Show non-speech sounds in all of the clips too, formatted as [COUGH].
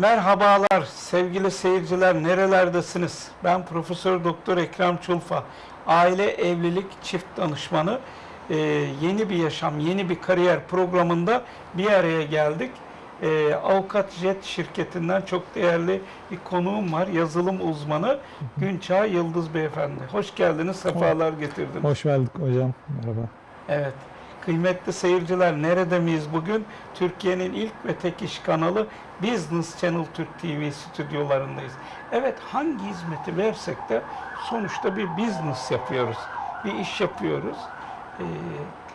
Merhabalar sevgili seyirciler nerelerdesiniz? Ben Profesör Doktor Ekrem Çulfa. Aile Evlilik Çift Danışmanı. Ee, yeni bir yaşam, yeni bir kariyer programında bir araya geldik. Ee, Avukat Jet şirketinden çok değerli bir konuğum var. Yazılım uzmanı Günçağ Yıldız Beyefendi. Hoş geldiniz, sefalar getirdiniz. Hoş bulduk hocam. Merhaba. Evet. Kıymetli seyirciler nerede miyiz bugün? Türkiye'nin ilk ve tek iş kanalı Business Channel Türk TV stüdyolarındayız. Evet hangi hizmeti versek de sonuçta bir business yapıyoruz. Bir iş yapıyoruz. Ee,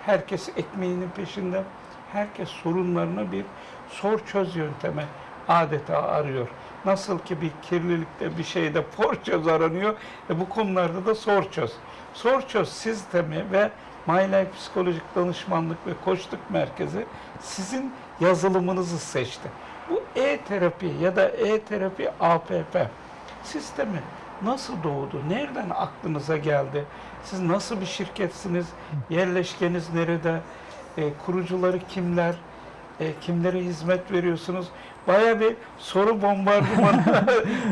herkes ekmeğinin peşinde. Herkes sorunlarını bir sor çöz yöntemi adeta arıyor. Nasıl ki bir kirlilikte bir şeyde for çöz aranıyor. E bu konularda da sor çöz. Sor çöz sistemi ve My Life Psikolojik Danışmanlık ve Koçluk Merkezi sizin yazılımınızı seçti. Bu e-terapi ya da e-terapi APP sistemi nasıl doğdu? Nereden aklınıza geldi? Siz nasıl bir şirketsiniz? Yerleşkeniz nerede? E, kurucuları kimler? E, kimlere hizmet veriyorsunuz? Baya bir soru bombardımanı [LAUGHS]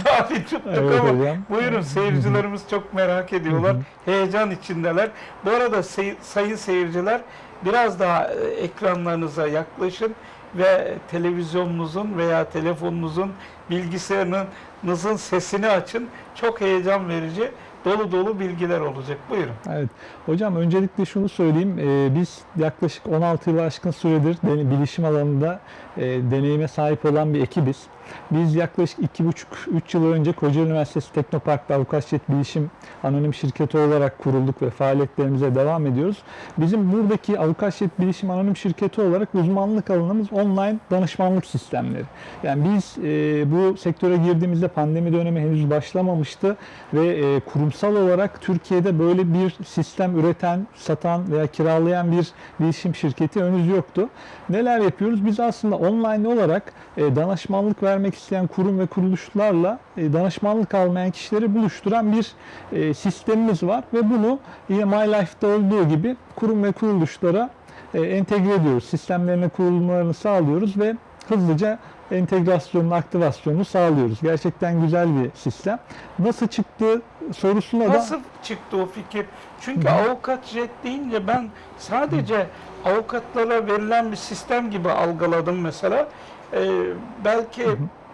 tabi tuttuk Evet ama hocam. buyurun seyircilerimiz çok merak ediyorlar. Heyecan içindeler. Bu arada sey- sayın seyirciler biraz daha e, ekranlarınıza yaklaşın ve televizyonunuzun veya telefonunuzun bilgisayarınızın sesini açın. Çok heyecan verici dolu dolu bilgiler olacak. Buyurun. Evet. Hocam öncelikle şunu söyleyeyim. Ee, biz yaklaşık 16 yıl aşkın süredir bilişim alanında e, deneyime sahip olan bir ekibiz. Biz yaklaşık 2,5-3 yıl önce Kocaeli Üniversitesi Teknopark'ta Avukatçet Bilişim Anonim Şirketi olarak kurulduk ve faaliyetlerimize devam ediyoruz. Bizim buradaki Avukatçet Bilişim Anonim Şirketi olarak uzmanlık alanımız online danışmanlık sistemleri. Yani biz e, bu sektöre girdiğimizde pandemi dönemi henüz başlamamıştı ve e, kurumsal olarak Türkiye'de böyle bir sistem üreten, satan veya kiralayan bir bilişim şirketi henüz yoktu. Neler yapıyoruz? Biz aslında online olarak e, danışmanlık vermek isteyen kurum ve kuruluşlarla e, danışmanlık almayan kişileri buluşturan bir e, sistemimiz var ve bunu yine My Life'da olduğu gibi kurum ve kuruluşlara e, entegre ediyoruz. Sistemlerine kurulmalarını sağlıyoruz ve hızlıca entegrasyonunu, aktivasyonunu sağlıyoruz. Gerçekten güzel bir sistem. Nasıl çıktı sorusuna da Nasıl çıktı o fikir? Çünkü avukat jet deyince ben sadece avukatlara verilen bir sistem gibi algıladım mesela. Ee, belki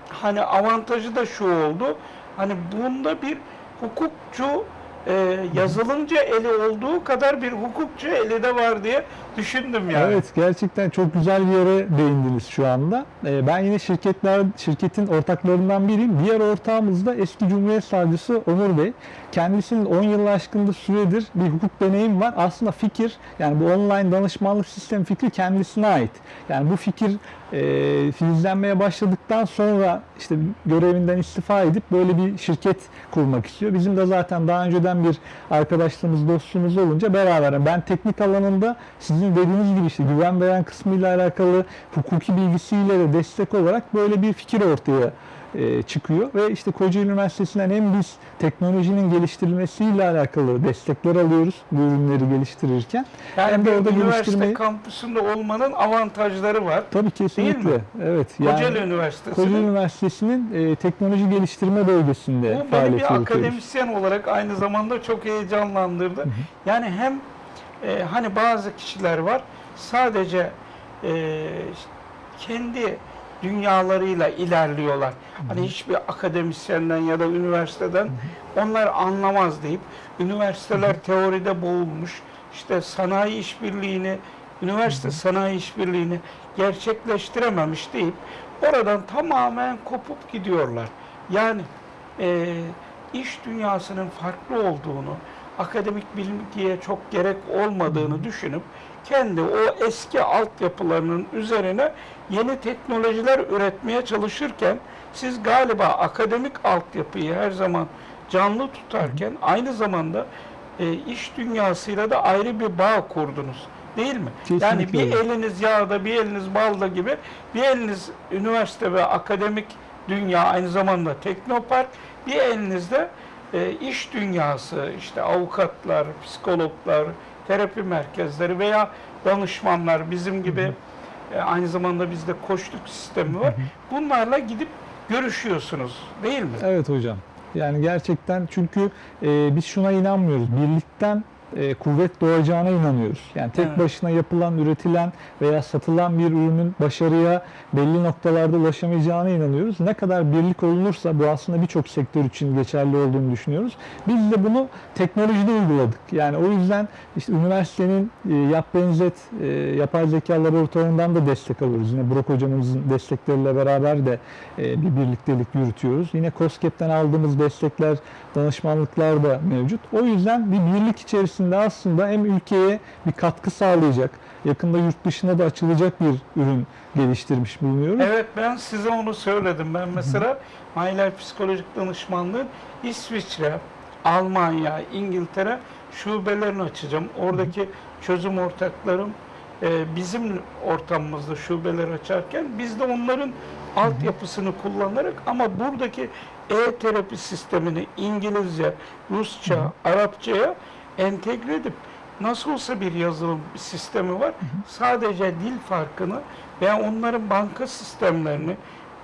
hani avantajı da şu oldu. Hani bunda bir hukukçu e, yazılımcı eli olduğu kadar bir hukukçu eli de var diye düşündüm yani. Evet gerçekten çok güzel bir yere değindiniz şu anda. Ee, ben yine şirketler şirketin ortaklarından biriyim. Diğer ortağımız da eski Cumhuriyet Savcısı Onur Bey. Kendisinin 10 yıl aşkında süredir bir hukuk deneyim var. Aslında fikir yani bu online danışmanlık sistemi fikri kendisine ait. Yani bu fikir e, filizlenmeye başladıktan sonra işte görevinden istifa edip böyle bir şirket kurmak istiyor. Bizim de zaten daha önceden bir arkadaşlığımız, dostluğumuz olunca beraber ben teknik alanında sizin dediğiniz gibi işte güven veren kısmıyla alakalı hukuki bilgisiyle de destek olarak böyle bir fikir ortaya e, çıkıyor ve işte Kocaeli Üniversitesi'nden hem biz teknolojinin geliştirilmesiyle alakalı destekler alıyoruz bu ürünleri geliştirirken Yani hem de orada üniversite geliştirmeyi kampüsünde olmanın avantajları var. tabii kesinlikle mi? evet Kocaeli Üniversitesi'nin Kocaeli Üniversitesi'nin e, teknoloji geliştirme bölgesinde Bu beni bir yürütüyoruz. akademisyen olarak aynı zamanda çok heyecanlandırdı. Yani hem e, hani bazı kişiler var sadece e, kendi dünyalarıyla ilerliyorlar. Hani hiçbir akademisyenden ya da üniversiteden onlar anlamaz deyip üniversiteler teoride boğulmuş. işte sanayi işbirliğini, üniversite sanayi işbirliğini gerçekleştirememiş deyip oradan tamamen kopup gidiyorlar. Yani e, iş dünyasının farklı olduğunu, akademik bilgiye çok gerek olmadığını düşünüp kendi o eski altyapılarının üzerine yeni teknolojiler üretmeye çalışırken siz galiba akademik altyapıyı her zaman canlı tutarken aynı zamanda e, iş dünyasıyla da ayrı bir bağ kurdunuz. Değil mi? yani Kesinlikle bir öyle. eliniz yağda, bir eliniz balda gibi, bir eliniz üniversite ve akademik dünya aynı zamanda teknopark, bir elinizde e, iş dünyası, işte avukatlar, psikologlar, terapi merkezleri veya danışmanlar bizim gibi e, aynı zamanda bizde koçluk sistemi var. Bunlarla gidip görüşüyorsunuz değil mi? Evet hocam. Yani gerçekten çünkü e, biz şuna inanmıyoruz. Birlikten e, kuvvet doğacağına inanıyoruz. Yani tek Evet. başına yapılan, üretilen veya satılan bir ürünün başarıya belli noktalarda ulaşamayacağına inanıyoruz. Ne kadar birlik olunursa bu aslında birçok sektör için geçerli olduğunu düşünüyoruz. Biz de bunu teknolojide uyguladık. Yani o yüzden işte üniversitenin e, Yap Benzet e, yapay zeka laboratuvarından da destek alıyoruz. Yine Burak hocamızın destekleriyle beraber de e, bir birliktelik yürütüyoruz. Yine COSGAP'ten aldığımız destekler, danışmanlıklar da mevcut. O yüzden bir birlik içerisinde aslında hem ülkeye bir katkı sağlayacak, yakında yurt dışına da açılacak bir ürün geliştirmiş bulunuyoruz. Evet ben size onu söyledim. Ben mesela Mahiler Psikolojik Danışmanlığın İsviçre, Almanya, İngiltere şubelerini açacağım. Oradaki çözüm ortaklarım e, bizim ortamımızda şubeler açarken biz de onların altyapısını kullanarak ama buradaki e-terapi sistemini İngilizce, Rusça, Arapçaya entegre edip nasıl olsa bir yazılım sistemi var. Sadece dil farkını veya onların banka sistemlerini,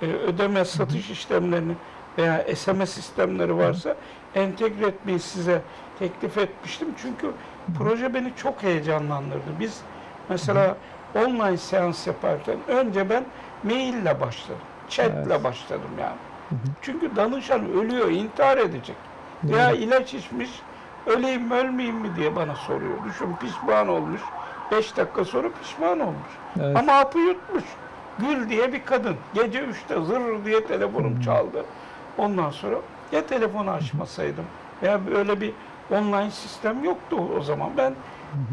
e, ödeme satış işlemlerini veya SMS sistemleri varsa entegre etmeyi size teklif etmiştim. Çünkü proje beni çok heyecanlandırdı. Biz mesela online seans yaparken önce ben maille başladım. Chatle Evet. başladım yani. Çünkü danışan ölüyor, intihar edecek. Veya ilaç içmiş, öleyim mi ölmeyeyim mi diye bana soruyor. Düşün pişman olmuş. 5 dakika sonra pişman olmuş. Evet. Ama hapı yutmuş. Gül diye bir kadın. Gece 3'te zır diye telefonum çaldı. Ondan sonra ya telefonu açmasaydım veya böyle bir online sistem yoktu o zaman. Ben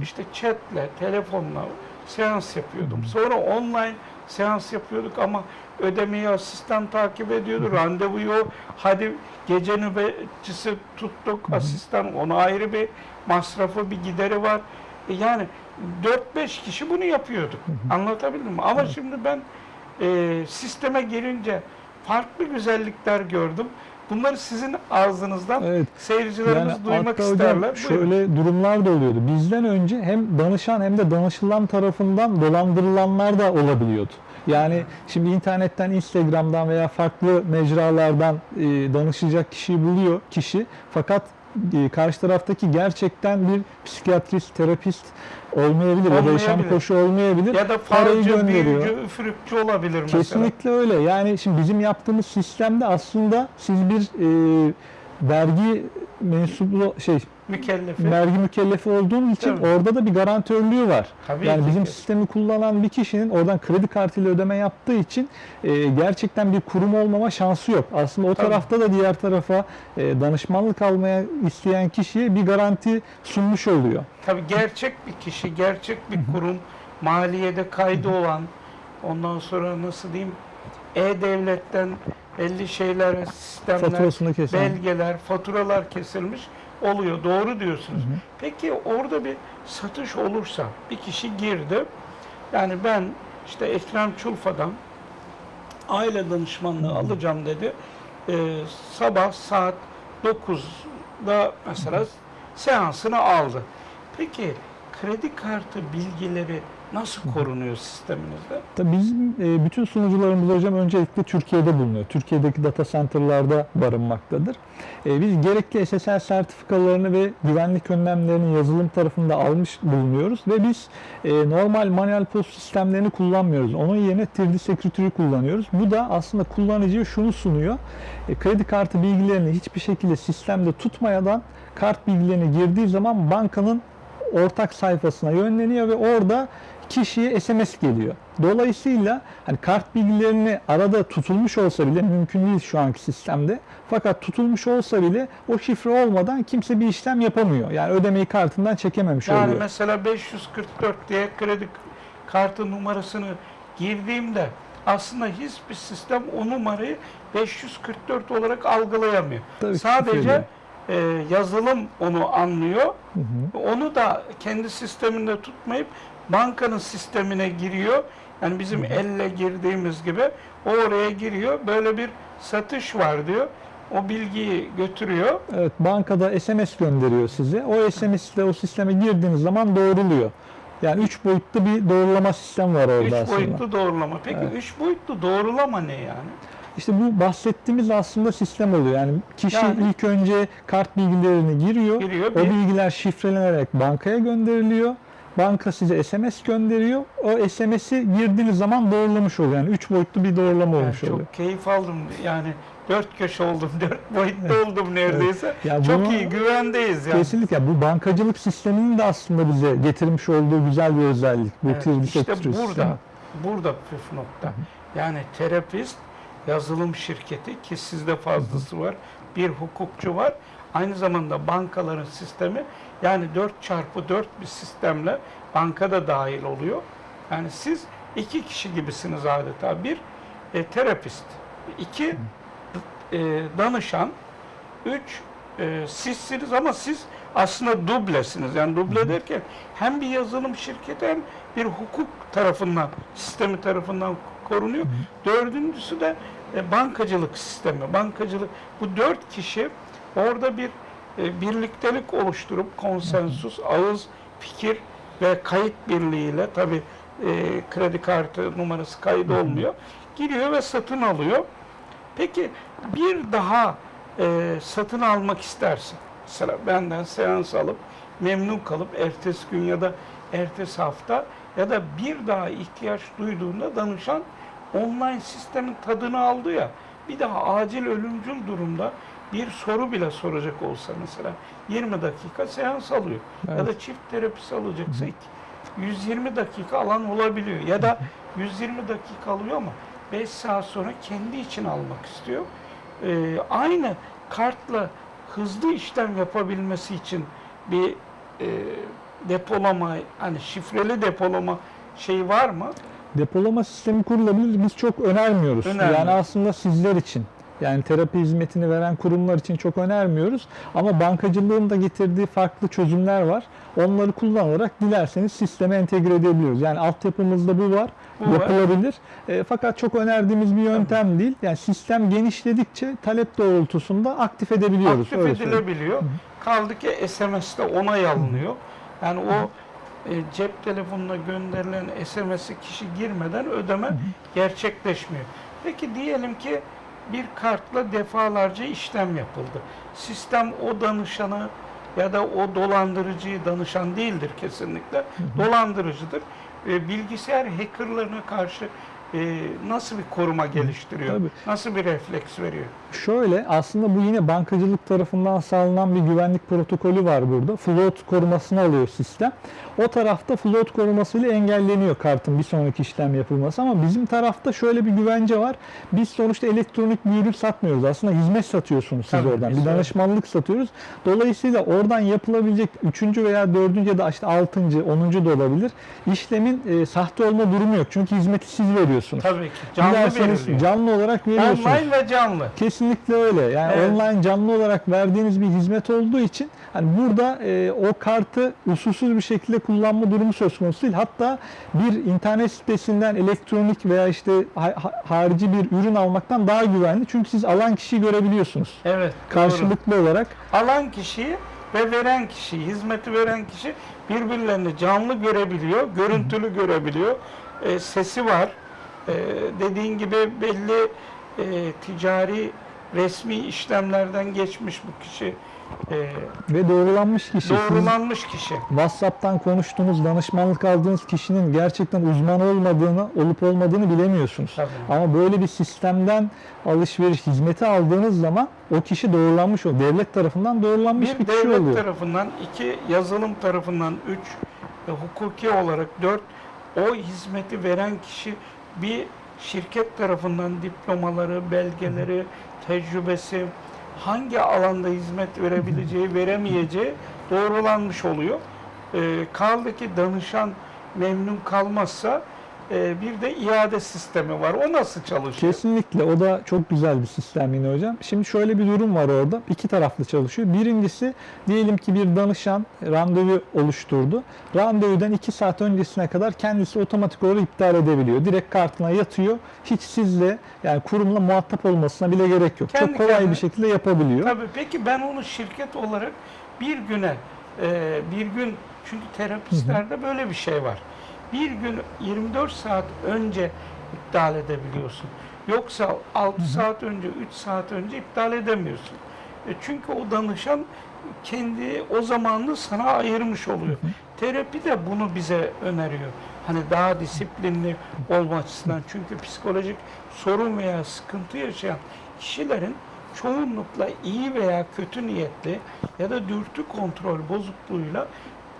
işte chatle, telefonla seans yapıyordum. Sonra online seans yapıyorduk ama ödemeyi asistan takip ediyordu. Randevuyu hadi gece nöbetçisi tuttuk asistan. Ona ayrı bir masrafı, bir gideri var. E Yani 4-5 kişi bunu yapıyorduk. Anlatabildim mi? Ama şimdi ben e, sisteme girince farklı güzellikler gördüm. Bunları sizin ağzınızdan Evet. seyircilerimiz duymak hatta hocam isterler. Buyurun. şöyle durumlar da oluyordu. Bizden önce hem danışan hem de danışılan tarafından dolandırılanlar da olabiliyordu. Yani şimdi internetten, Instagram'dan veya farklı mecralardan e, danışacak kişiyi buluyor kişi. Fakat karşı taraftaki gerçekten bir psikiyatrist, terapist olmayabilir ya da yaşam Olmayabilir. koşu olmayabilir. ya da falcı, büyücü, üfürükçü olabilir mesela. Kesinlikle öyle. Yani şimdi bizim yaptığımız sistemde aslında siz bir e, vergi mensuplu şey Mükellefi. vergi mükellefi olduğun için Tabii. orada da bir garantörlüğü var. Tabii yani ki. bizim sistemi kullanan bir kişinin oradan kredi kartıyla ödeme yaptığı için e, gerçekten bir kurum olmama şansı yok. Aslında o Tabii. tarafta da diğer tarafa e, danışmanlık almaya isteyen kişiye bir garanti sunmuş oluyor. Tabii gerçek bir kişi, gerçek bir kurum, maliyede kaydı olan, ondan sonra nasıl diyeyim, e-devletten belli şeyler, sistemler, belgeler, faturalar kesilmiş oluyor. Doğru diyorsunuz. Peki orada bir satış olursa, bir kişi girdi, yani ben işte Ekrem Çulfa'dan aile danışmanlığı alacağım dedi. Ee, sabah saat 9'da mesela seansını aldı. Peki kredi kartı bilgileri nasıl korunuyor sisteminizde? Tabii bizim e, bütün sunucularımız hocam öncelikle Türkiye'de bulunuyor. Türkiye'deki data center'larda barınmaktadır. E, Biz gerekli SSL sertifikalarını ve güvenlik önlemlerini yazılım tarafında almış bulunuyoruz ve biz e, normal manuel post sistemlerini kullanmıyoruz. Onun yerine 3D Security'yi kullanıyoruz. Bu da aslında kullanıcıya şunu sunuyor. E, Kredi kartı bilgilerini hiçbir şekilde sistemde tutmadan kart bilgilerini girdiği zaman bankanın ortak sayfasına yönleniyor ve orada kişiye SMS geliyor. Dolayısıyla hani kart bilgilerini arada tutulmuş olsa bile mümkün değil şu anki sistemde. Fakat tutulmuş olsa bile o şifre olmadan kimse bir işlem yapamıyor. Yani ödemeyi kartından çekememiş Yani oluyor. mesela 544 diye kredi kartı numarasını girdiğimde aslında hiçbir sistem o numarayı 544 olarak algılayamıyor. Tabii, Sadece e, yazılım onu anlıyor. Hı hı. Onu da kendi sisteminde tutmayıp bankanın sistemine giriyor. Yani bizim elle girdiğimiz gibi o oraya giriyor. Böyle bir satış var diyor. O bilgiyi götürüyor. Evet, bankada SMS gönderiyor size. O SMS ile o sisteme girdiğiniz zaman doğruluyor. Yani üç boyutlu bir doğrulama sistemi var orada Üç aslında. boyutlu doğrulama. Peki Evet. üç boyutlu doğrulama ne yani? İşte bu bahsettiğimiz aslında sistem oluyor. Yani kişi Yani- ilk önce kart bilgilerini giriyor. Giriyor, O bir- bilgiler şifrelenerek bankaya gönderiliyor. Banka size SMS gönderiyor. O SMS'i girdiğiniz zaman doğrulamış oluyor. Yani üç boyutlu bir doğrulama Yani olmuş oluyor. çok keyif aldım. Yani dört köşe oldum, dört boyutlu oldum neredeyse. Ya Çok bunu- iyi, güvendeyiz yani. Kesinlikle bu bankacılık sisteminin de aslında bize getirmiş olduğu güzel bir özellik. Bu Evet, işte burada, sistemi. burada püf nokta. Yani terapist, yazılım şirketi ki sizde fazlası var, bir hukukçu var. Aynı zamanda bankaların sistemi yani 4 çarpı 4 bir sistemle banka da dahil oluyor. Yani siz iki kişi gibisiniz adeta. Bir e, terapist, iki e, danışan, üç e, sizsiniz ama siz aslında dublesiniz. Yani duble derken hem bir yazılım şirketi hem bir hukuk tarafından, sistemi tarafından korunuyor. Dördüncüsü de e, bankacılık sistemi. Bankacılık bu dört kişi orada bir e, birliktelik oluşturup konsensus, ağız, fikir ve kayıt birliğiyle tabi kredi kartı numarası kaydı olmuyor. Giriyor ve satın alıyor. Peki bir daha e, satın almak istersin. Mesela benden seans alıp memnun kalıp ertesi gün ya da ertesi hafta ya da bir daha ihtiyaç duyduğunda danışan online sistemin tadını aldı ya bir daha acil ölümcül durumda bir soru bile soracak olsa mesela 20 dakika seans alıyor. Ya Evet. da çift terapisi alacaksa iki- 120 dakika alan olabiliyor. Ya da 120 dakika alıyor ama 5 saat sonra kendi için almak istiyor. Ee, aynı kartla hızlı işlem yapabilmesi için bir e, depolama, hani şifreli depolama şeyi var mı? Depolama sistemi kurulabilir. Biz çok önermiyoruz. Önermiyor. Yani aslında sizler için yani terapi hizmetini veren kurumlar için çok önermiyoruz. Ama bankacılığın da getirdiği farklı çözümler var. Onları kullanarak dilerseniz sisteme entegre edebiliyoruz. Yani altyapımızda bu var. Bu var. yapılabilir. E, fakat çok önerdiğimiz bir yöntem değil. Yani sistem genişledikçe talep doğrultusunda aktif edebiliyoruz. Aktif öyle söyleyeyim. edilebiliyor. Kaldı ki SMS'te onay alınıyor. Yani o e, cep telefonuna gönderilen SMS'i kişi girmeden ödeme gerçekleşmiyor. Peki diyelim ki bir kartla defalarca işlem yapıldı. Sistem o danışanı ya da o dolandırıcıyı danışan değildir kesinlikle. Dolandırıcıdır. E, bilgisayar hackerlarına karşı e, nasıl bir koruma geliştiriyor? Tabii. Nasıl bir refleks veriyor? Şöyle aslında bu yine bankacılık tarafından sağlanan bir güvenlik protokolü var burada. Float korumasını alıyor sistem. O tarafta float korumasıyla engelleniyor kartın bir sonraki işlem yapılması ama bizim tarafta şöyle bir güvence var. Biz sonuçta elektronik bir ürün satmıyoruz. Aslında hizmet satıyorsunuz siz Tabii, oradan. Bir danışmanlık satıyoruz. Dolayısıyla oradan yapılabilecek üçüncü veya dördüncü ya da işte altıncı, onuncu da olabilir. İşlemin e, sahte olma durumu yok. Çünkü hizmeti siz veriyorsunuz. Tabii ki. Canlı Dilerseniz veriliyor. canlı olarak veriyorsunuz. Online ve canlı. Kesinlikle öyle. Yani Evet. online canlı olarak verdiğiniz bir hizmet olduğu için hani burada e, o kartı usulsüz bir şekilde kullanma durumu söz konusu değil. Hatta bir internet sitesinden elektronik veya işte ha- ha- harici bir ürün almaktan daha güvenli. Çünkü siz alan kişiyi görebiliyorsunuz. Evet. doğru. Karşılıklı olarak Alan kişiyi ve veren kişi, hizmeti veren kişi birbirlerini canlı görebiliyor, görüntülü görebiliyor. E, sesi var. E, dediğin gibi belli e, ticari resmi işlemlerden geçmiş bu kişi. E, ve doğrulanmış kişi. Doğrulanmış kişi. WhatsApp'tan konuştuğunuz, danışmanlık aldığınız kişinin gerçekten uzman olmadığını, olup olmadığını bilemiyorsunuz. Tabii. Ama böyle bir sistemden alışveriş hizmeti aldığınız zaman o kişi doğrulanmış oluyor. Devlet tarafından doğrulanmış bir, Bir kişi devlet oluyor. tarafından, iki yazılım tarafından, üç e, hukuki olarak, dört o hizmeti veren kişi bir şirket tarafından diplomaları, belgeleri, tecrübesi, hangi alanda hizmet verebileceği, veremeyeceği doğrulanmış oluyor. E, kaldı ki danışan memnun kalmazsa bir de iade sistemi var. O nasıl çalışıyor? Kesinlikle o da çok güzel bir sistem yine hocam. Şimdi şöyle bir durum var orada. İki taraflı çalışıyor. Birincisi diyelim ki bir danışan randevu oluşturdu. Randevudan iki saat öncesine kadar kendisi otomatik olarak iptal edebiliyor. Direkt kartına yatıyor. Hiç sizle yani kurumla muhatap olmasına bile gerek yok. Kendi çok kolay kendine. bir şekilde yapabiliyor. Tabii peki ben onu şirket olarak bir güne e, bir gün çünkü terapistlerde böyle bir şey var. Bir gün 24 saat önce iptal edebiliyorsun. Yoksa 6 saat önce, 3 saat önce iptal edemiyorsun. E çünkü o danışan kendi o zamanını sana ayırmış oluyor. Terapi de bunu bize öneriyor. Hani daha disiplinli olma açısından. Çünkü psikolojik sorun veya sıkıntı yaşayan kişilerin çoğunlukla iyi veya kötü niyetli ya da dürtü kontrol bozukluğuyla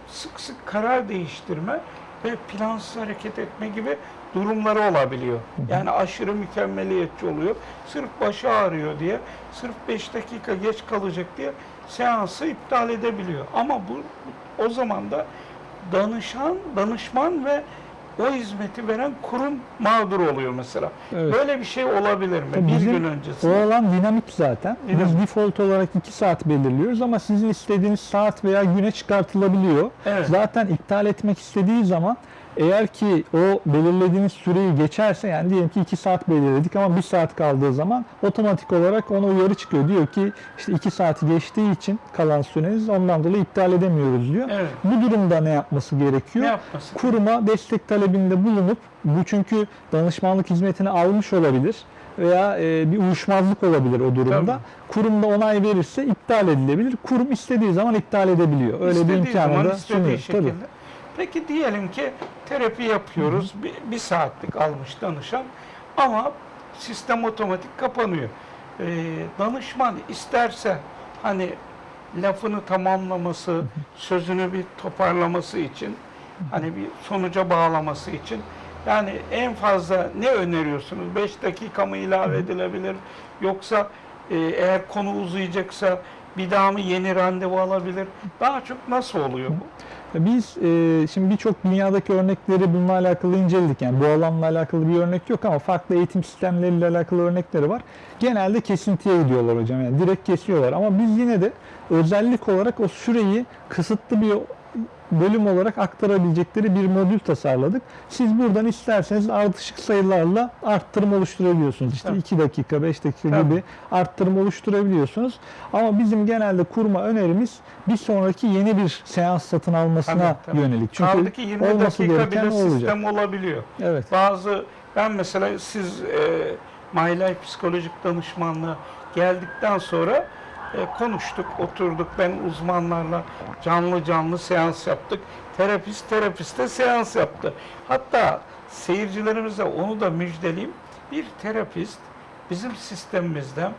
sık sık karar değiştirme ve plansız hareket etme gibi durumları olabiliyor. Yani aşırı mükemmeliyetçi oluyor. Sırf başı ağrıyor diye, sırf 5 dakika geç kalacak diye seansı iptal edebiliyor. Ama bu o zaman da danışan, danışman ve o hizmeti veren kurum mağdur oluyor mesela. Evet. Böyle bir şey olabilir mi? Tabii bir bizim gün O öncesinde. alan dinamik zaten. Dinamik. Biz default olarak 2 saat belirliyoruz ama sizin istediğiniz saat veya güne çıkartılabiliyor. Evet. Zaten iptal etmek istediği zaman eğer ki o belirlediğiniz süreyi geçerse yani diyelim ki 2 saat belirledik ama 1 saat kaldığı zaman otomatik olarak ona uyarı çıkıyor. Diyor ki işte 2 saati geçtiği için kalan süreniz ondan dolayı iptal edemiyoruz diyor. Evet. Bu durumda ne yapması gerekiyor? Ne yapması? kuruma destek talebinde bulunup bu çünkü danışmanlık hizmetini almış olabilir veya e, bir uyuşmazlık olabilir o durumda. Tabii. Kurum da onay verirse iptal edilebilir. Kurum istediği zaman iptal edebiliyor. Öyle bir İstediği imkanı zaman da sunuyor. şekilde. Tabii. Peki diyelim ki terapi yapıyoruz. Bir, bir saatlik almış danışan ama sistem otomatik kapanıyor. Ee, danışman isterse hani lafını tamamlaması, sözünü bir toparlaması için hani bir sonuca bağlaması için yani en fazla ne öneriyorsunuz? 5 dakika mı ilave edilebilir? Yoksa e, eğer konu uzayacaksa bir daha mı yeni randevu alabilir? Daha çok nasıl oluyor bu? Biz e, şimdi birçok dünyadaki örnekleri bununla alakalı inceledik. Yani bu alanla alakalı bir örnek yok ama farklı eğitim sistemleriyle alakalı örnekleri var. Genelde kesintiye gidiyorlar hocam. Yani direkt kesiyorlar ama biz yine de özellik olarak o süreyi kısıtlı bir bölüm olarak aktarabilecekleri bir modül tasarladık. Siz buradan isterseniz ardışık sayılarla arttırım oluşturabiliyorsunuz. İşte Tabii. 2 dakika, 5 dakika Tabii. gibi arttırım oluşturabiliyorsunuz. Ama bizim genelde kurma önerimiz bir sonraki yeni bir seans satın almasına Tabii, tabii. yönelik. Çünkü Kaldı ki 20 olması dakika bile o olacak. sistem olabiliyor. Evet. Bazı ben mesela siz e, My Life psikolojik danışmanlığı geldikten sonra e, konuştuk, oturduk. Ben uzmanlarla canlı canlı seans yaptık. Terapist terapiste seans yaptı. Hatta seyircilerimize onu da müjdeleyeyim. Bir terapist bizim sistemimizde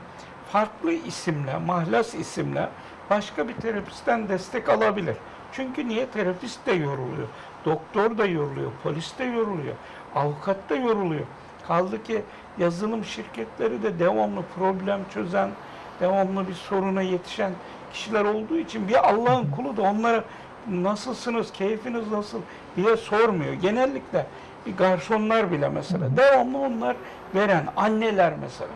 farklı isimle, mahlas isimle başka bir terapistten destek alabilir. Çünkü niye? Terapist de yoruluyor. Doktor da yoruluyor, polis de yoruluyor, avukat da yoruluyor. Kaldı ki yazılım şirketleri de devamlı problem çözen, devamlı bir soruna yetişen kişiler olduğu için bir Allah'ın kulu da onlara nasılsınız, keyfiniz nasıl diye sormuyor. Genellikle bir garsonlar bile mesela devamlı onlar veren anneler mesela.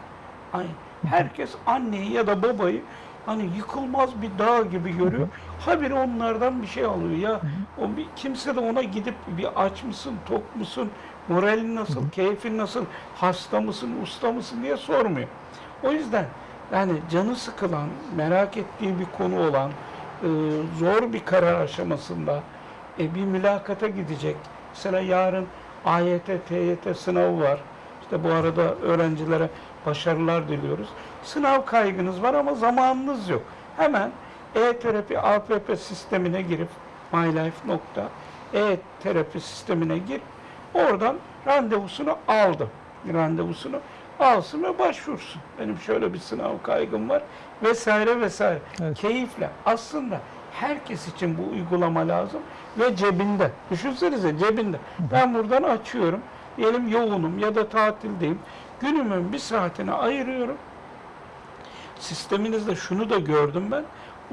Ay, herkes anneyi ya da babayı hani yıkılmaz bir dağ gibi görüyor. Habire onlardan bir şey alıyor ya. O bir, kimse de ona gidip bir aç mısın, tok musun, moralin nasıl, keyfin nasıl, hasta mısın, usta mısın diye sormuyor. O yüzden yani canı sıkılan, merak ettiği bir konu olan, e, zor bir karar aşamasında e, bir mülakata gidecek. Mesela yarın AYT, TYT sınavı var. İşte bu arada öğrencilere başarılar diliyoruz. Sınav kaygınız var ama zamanınız yok. Hemen e-terapi APP sistemine girip mylife.e-terapi sistemine gir. Oradan randevusunu aldı. Randevusunu alsın ve başvursun. Benim şöyle bir sınav kaygım var vesaire vesaire. Evet. Keyifle. Aslında herkes için bu uygulama lazım ve cebinde. Düşünsenize cebinde. Ben buradan açıyorum. Diyelim yoğunum ya da tatildeyim. Günümün bir saatini ayırıyorum. Sisteminizde şunu da gördüm ben.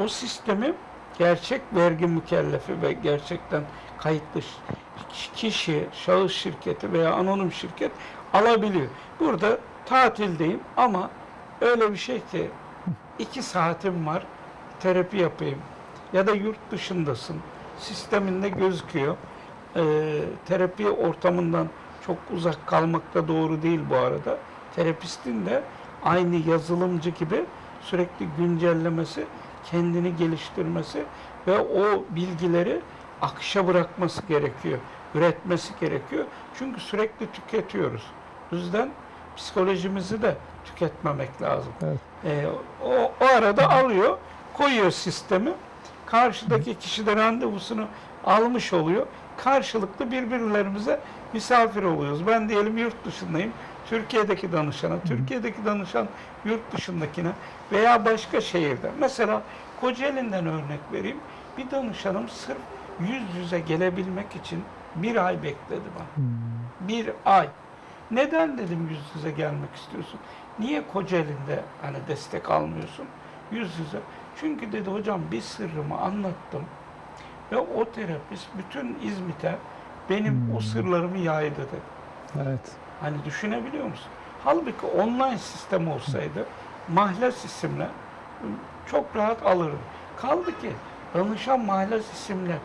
O sistemi gerçek vergi mükellefi ve gerçekten kayıtlı kişi, şahıs şirketi veya anonim şirket alabiliyor. Burada tatildeyim ama öyle bir şey ki iki saatim var terapi yapayım ya da yurt dışındasın sisteminde gözüküyor. Ee, terapi ortamından çok uzak kalmak da doğru değil bu arada. Terapistin de aynı yazılımcı gibi sürekli güncellemesi, kendini geliştirmesi ve o bilgileri akışa bırakması gerekiyor. Üretmesi gerekiyor. Çünkü sürekli tüketiyoruz. O yüzden psikolojimizi de tüketmemek lazım. Evet. Ee, o, o arada alıyor, koyuyor sistemi. Karşıdaki kişi de randevusunu almış oluyor. Karşılıklı birbirlerimize misafir oluyoruz. Ben diyelim yurt dışındayım. Türkiye'deki danışana, Türkiye'deki danışan yurt dışındakine veya başka şehirde. Mesela Kocaeli'nden örnek vereyim. Bir danışanım sırf yüz yüze gelebilmek için bir ay bekledi bana. Bir ay. Neden dedim yüz yüze gelmek istiyorsun? Niye Kocaeli'nde hani destek almıyorsun? Yüz yüze. Çünkü dedi hocam bir sırrımı anlattım. Ve o terapist bütün İzmit'e benim o Hmm. sırlarımı yaydı dedi. Evet. Hani düşünebiliyor musun? Halbuki online sistem olsaydı mahlas isimle çok rahat alırdı. Kaldı ki danışan mahlas isimle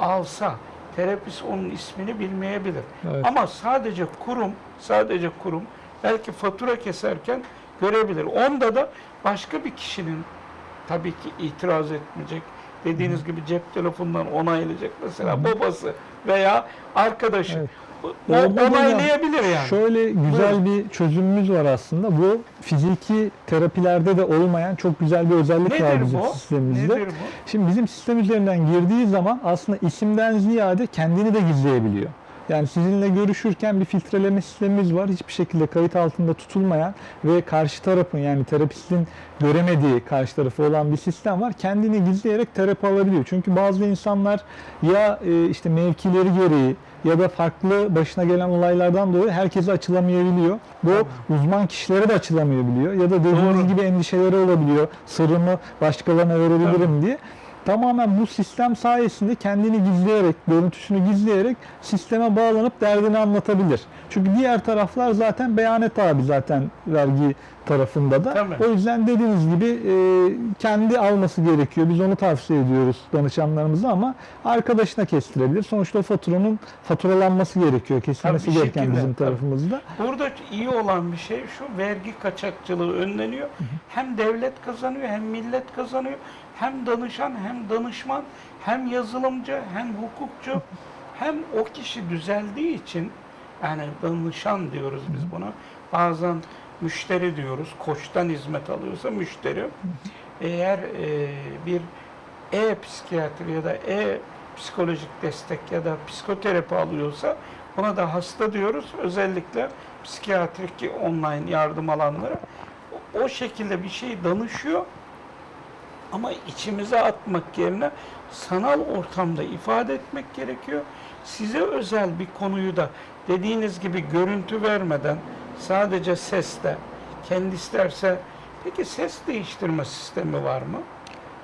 alsa terapist onun ismini bilmeyebilir. Evet. Ama sadece kurum, sadece kurum belki fatura keserken görebilir. Onda da başka bir kişinin tabii ki itiraz etmeyecek. Dediğiniz gibi cep telefonundan onaylayacak mesela babası veya arkadaşı. Evet. O onaylayabilir yani. Şöyle güzel bir çözümümüz var aslında. Bu fiziki terapilerde de olmayan çok güzel bir özellik var Nedir bizim bu? sistemimizde. Nedir bu? Şimdi bizim sistem üzerinden girdiği zaman aslında isimden ziyade kendini de gizleyebiliyor. Yani sizinle görüşürken bir filtreleme sistemimiz var. Hiçbir şekilde kayıt altında tutulmayan ve karşı tarafın yani terapistin göremediği karşı tarafı olan bir sistem var. Kendini gizleyerek terapi alabiliyor. Çünkü bazı insanlar ya e, işte mevkileri gereği ya da farklı başına gelen olaylardan dolayı herkese açılamayabiliyor. Bu uzman kişilere de açılamayabiliyor. Ya da dediğiniz Doğru. gibi endişeleri olabiliyor. Sırrımı başkalarına verebilirim diye. Tamamen bu sistem sayesinde kendini gizleyerek, görüntüsünü gizleyerek sisteme bağlanıp derdini anlatabilir. Çünkü diğer taraflar zaten beyanet abi zaten vergi tarafında da. Tabii. O yüzden dediğiniz gibi e, kendi alması gerekiyor. Biz onu tavsiye ediyoruz danışanlarımıza ama arkadaşına kestirebilir. Sonuçta o faturanın faturalanması gerekiyor. Kesilmesi Tabii gereken şekilde, bizim tabii. tarafımızda. Burada iyi olan bir şey şu vergi kaçakçılığı önleniyor. Hem devlet kazanıyor hem millet kazanıyor. Hem danışan hem danışman hem yazılımcı hem hukukçu hem o kişi düzeldiği için yani danışan diyoruz biz buna. Bazen müşteri diyoruz. Koçtan hizmet alıyorsa müşteri. Eğer e, bir e-psikiyatri ya da e-psikolojik destek ya da psikoterapi alıyorsa buna da hasta diyoruz. Özellikle psikiyatrik online yardım alanlara. O, o şekilde bir şey danışıyor ama içimize atmak yerine sanal ortamda ifade etmek gerekiyor. Size özel bir konuyu da dediğiniz gibi görüntü vermeden sadece sesle kendi isterse peki ses değiştirme sistemi var mı?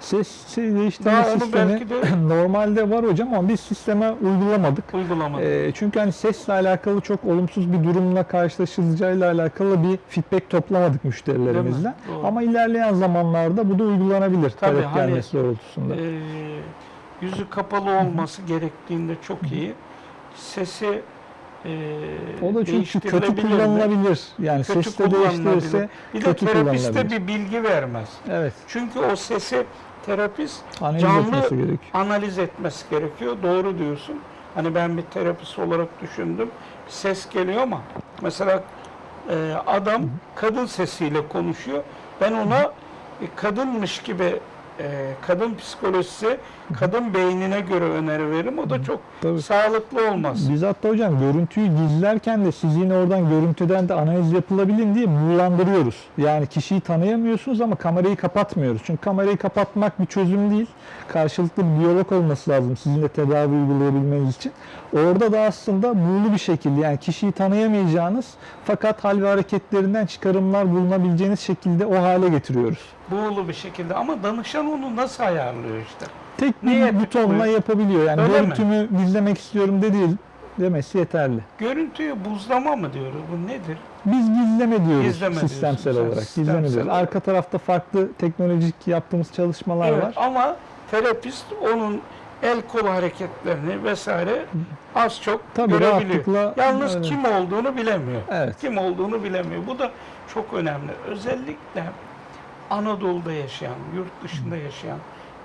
Ses değiştirme Daha sistemi de- [CLEARS THROAT] normalde var hocam ama biz sisteme uygulamadık. Uygulamada. Ee, çünkü hani sesle alakalı çok olumsuz bir durumla karşılaşılacağıyla alakalı bir feedback toplamadık müşterilerimizden. Ama ilerleyen zamanlarda bu da uygulanabilir Tabii, talep hani, gelmesi doğrultusunda. Ee, yüzü kapalı olması gerektiğinde çok iyi. Sesi e, o da çünkü kötü kullanılabilir. Yani Kötü ses de değiştirirse. Bir de kötü terapiste bir bilgi vermez. evet Çünkü o sesi terapist analiz Canlı- etmesi gerekiyor. analiz etmesi gerekiyor. Doğru diyorsun. Hani ben bir terapist olarak düşündüm. Bir ses geliyor ama mesela e, adam kadın sesiyle konuşuyor. Ben ona e, kadınmış gibi e, kadın psikolojisi, kadın beynine göre öneri veririm. O da çok Tabii. sağlıklı olmaz. Biz hatta hocam görüntüyü gizlerken de siz yine oradan görüntüden de analiz yapılabilin diye buğulandırıyoruz. Yani kişiyi tanıyamıyorsunuz ama kamerayı kapatmıyoruz. Çünkü kamerayı kapatmak bir çözüm değil. Karşılıklı bir diyalog olması lazım sizinle tedavi uygulayabilmeniz için. Orada da aslında buğulu bir şekilde yani kişiyi tanıyamayacağınız fakat hal ve hareketlerinden çıkarımlar bulunabileceğiniz şekilde o hale getiriyoruz. Buğulu bir şekilde ama danışan onu nasıl ayarlıyor işte. Tek Neye bir butonla tıklıyor? yapabiliyor. Yani Öyle mi? görüntümü gizlemek istiyorum dedi demesi yeterli. Görüntüyü buzlama mı diyoruz? Bu nedir? Biz gizleme diyoruz Gizleme sistemsel diyorsun olarak. sistemsel Gizleme diyoruz. olarak. Arka tarafta farklı teknolojik yaptığımız çalışmalar Evet var. ama terapist onun el kol hareketlerini vesaire az çok Tabii görebiliyor. Yalnız öyle. kim olduğunu bilemiyor. Evet. Kim olduğunu bilemiyor. Bu da çok önemli. Özellikle Anadolu'da yaşayan, yurt dışında yaşayan ya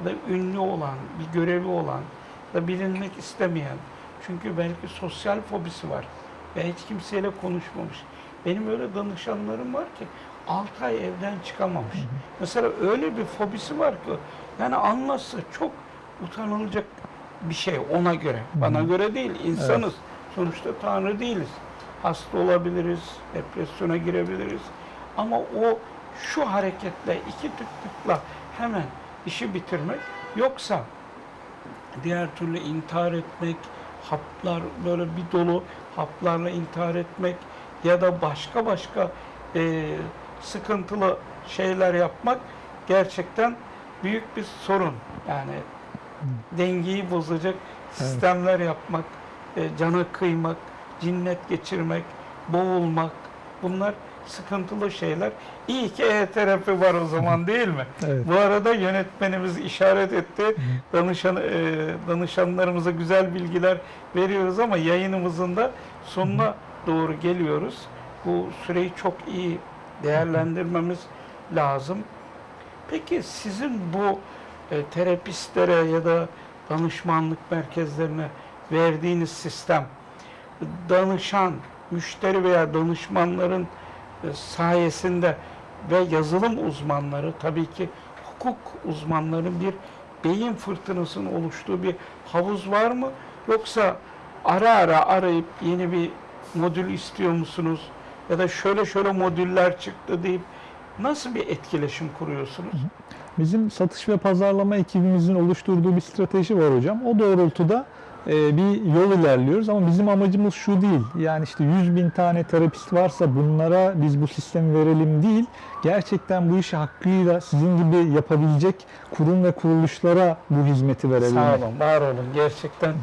da ünlü olan, bir görevi olan da bilinmek istemeyen çünkü belki sosyal fobisi var ve hiç kimseyle konuşmamış. Benim öyle danışanlarım var ki 6 ay evden çıkamamış. Mesela öyle bir fobisi var ki yani anlatsa çok utanılacak bir şey ona göre. Bana göre değil. insanız. Sonuçta Tanrı değiliz. Hasta olabiliriz, depresyona girebiliriz. Ama o şu hareketle, iki tıklıkla hemen işi bitirmek yoksa diğer türlü intihar etmek, haplar böyle bir dolu haplarla intihar etmek ya da başka başka e, sıkıntılı şeyler yapmak gerçekten büyük bir sorun. Yani dengeyi bozacak sistemler yapmak, e, cana kıymak, cinnet geçirmek, boğulmak bunlar sıkıntılı şeyler. İyi ki e-terapi var o zaman değil mi? Evet. Bu arada yönetmenimiz işaret etti. Danışan, e, danışanlarımıza güzel bilgiler veriyoruz ama yayınımızın da sonuna doğru geliyoruz. Bu süreyi çok iyi değerlendirmemiz lazım. Peki sizin bu e, terapistlere ya da danışmanlık merkezlerine verdiğiniz sistem danışan, müşteri veya danışmanların sayesinde ve yazılım uzmanları tabii ki hukuk uzmanların bir beyin fırtınasının oluştuğu bir havuz var mı? Yoksa ara ara arayıp yeni bir modül istiyor musunuz? Ya da şöyle şöyle modüller çıktı deyip nasıl bir etkileşim kuruyorsunuz? Bizim satış ve pazarlama ekibimizin oluşturduğu bir strateji var hocam. O doğrultuda e, bir yol ilerliyoruz ama bizim amacımız şu değil. Yani işte 100 bin tane terapist varsa bunlara biz bu sistemi verelim değil. Gerçekten bu işi hakkıyla sizin gibi yapabilecek kurum ve kuruluşlara bu hizmeti verelim. Sağ olun, var olun. Gerçekten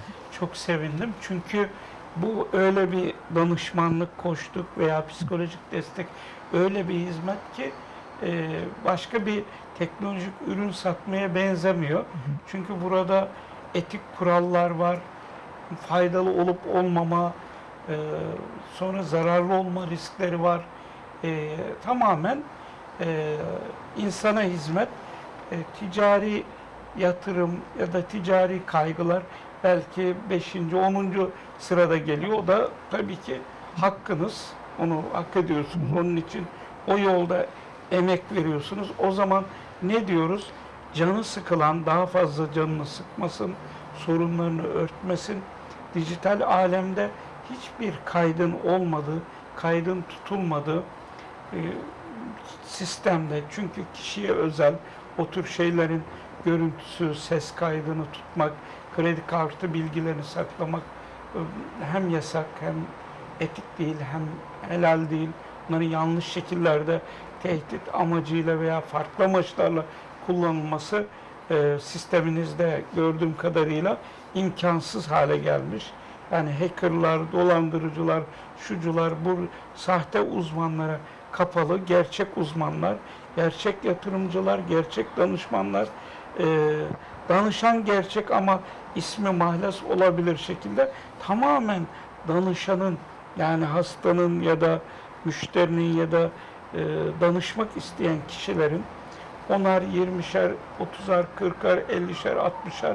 çok sevindim. Çünkü bu öyle bir danışmanlık, koştuk veya psikolojik destek öyle bir hizmet ki e, başka bir teknolojik ürün satmaya benzemiyor. Çünkü burada etik kurallar var, faydalı olup olmama, e, sonra zararlı olma riskleri var. E, tamamen e, insana hizmet, e, ticari yatırım ya da ticari kaygılar belki 5. 10. sırada geliyor. O da tabii ki hakkınız. Onu hak ediyorsunuz. Onun için o yolda emek veriyorsunuz. O zaman ne diyoruz? Canı sıkılan daha fazla canını sıkmasın, sorunlarını örtmesin. Dijital alemde hiçbir kaydın olmadığı, kaydın tutulmadığı e, sistemde çünkü kişiye özel o tür şeylerin görüntüsü, ses kaydını tutmak, kredi kartı bilgilerini saklamak e, hem yasak hem etik değil hem helal değil. Bunların yanlış şekillerde tehdit amacıyla veya farklı amaçlarla kullanılması e, sisteminizde gördüğüm kadarıyla imkansız hale gelmiş. Yani hackerlar, dolandırıcılar, şucular, bu sahte uzmanlara kapalı, gerçek uzmanlar, gerçek yatırımcılar, gerçek danışmanlar, e, danışan gerçek ama ismi mahlas olabilir şekilde tamamen danışanın yani hastanın ya da müşterinin ya da e, danışmak isteyen kişilerin onar 20'şer, 30'ar, 40'ar, 50'şer, 60'ar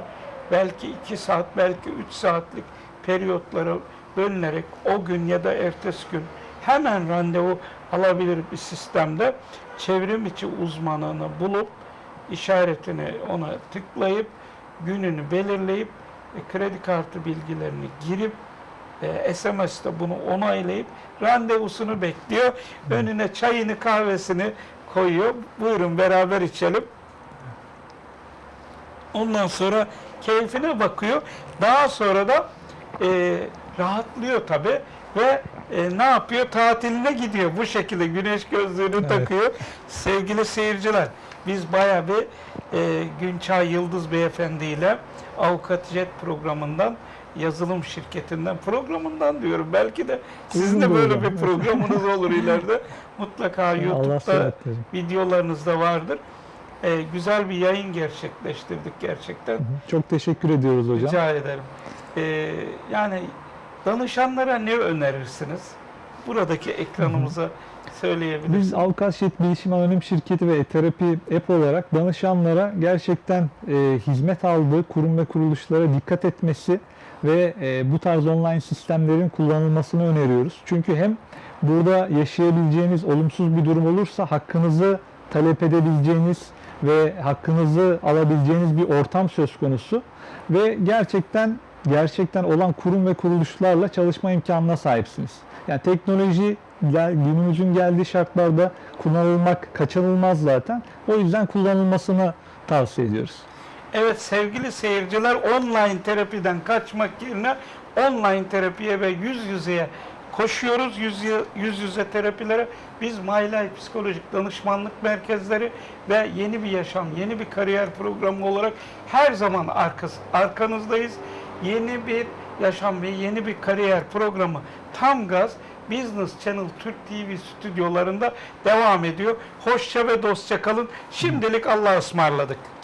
belki 2 saat, belki 3 saatlik periyotlara bölünerek o gün ya da ertesi gün hemen randevu alabilir bir sistemde çevrim içi uzmanını bulup işaretini ona tıklayıp gününü belirleyip e, kredi kartı bilgilerini girip e, SMS'te bunu onaylayıp randevusunu bekliyor. Önüne çayını kahvesini koyuyor. Buyurun beraber içelim. Ondan sonra keyfine bakıyor. Daha sonra da e, rahatlıyor tabi ve e, ne yapıyor? Tatiline gidiyor. Bu şekilde güneş gözlüğünü Evet. takıyor. Sevgili seyirciler, biz baya bir e, Günçay Yıldız Beyefendi ile Avukat Jet programından yazılım şirketinden programından diyorum. Belki de sizin de böyle bir programınız olur ileride. Mutlaka [LAUGHS] YouTube'da sıhhat verin. videolarınızda vardır. E, güzel bir yayın gerçekleştirdik gerçekten. Çok teşekkür ediyoruz hocam. Rica ederim. Ee, yani danışanlara ne önerirsiniz? Buradaki ekranımıza söyleyebilirsiniz. Biz Avukat Şehit Bilişim Anonim Şirketi ve terapi app olarak danışanlara gerçekten e, hizmet aldığı kurum ve kuruluşlara dikkat etmesi ve e, bu tarz online sistemlerin kullanılmasını öneriyoruz. Çünkü hem Burada yaşayabileceğiniz olumsuz bir durum olursa hakkınızı talep edebileceğiniz ve hakkınızı alabileceğiniz bir ortam söz konusu ve gerçekten gerçekten olan kurum ve kuruluşlarla çalışma imkanına sahipsiniz. Yani teknoloji günümüzün geldiği şartlarda kullanılmak kaçınılmaz zaten. O yüzden kullanılmasını tavsiye ediyoruz. Evet sevgili seyirciler online terapiden kaçmak yerine online terapiye ve yüz yüzeye koşuyoruz. Yüz, yüz yüze terapilere biz My Life Psikolojik Danışmanlık Merkezleri ve Yeni Bir Yaşam, Yeni Bir Kariyer Programı olarak her zaman arkası, arkanızdayız. Yeni bir yaşam ve yeni bir kariyer programı tam gaz Business Channel Türk TV stüdyolarında devam ediyor. Hoşça ve dostça kalın. Şimdilik Allah'a ısmarladık.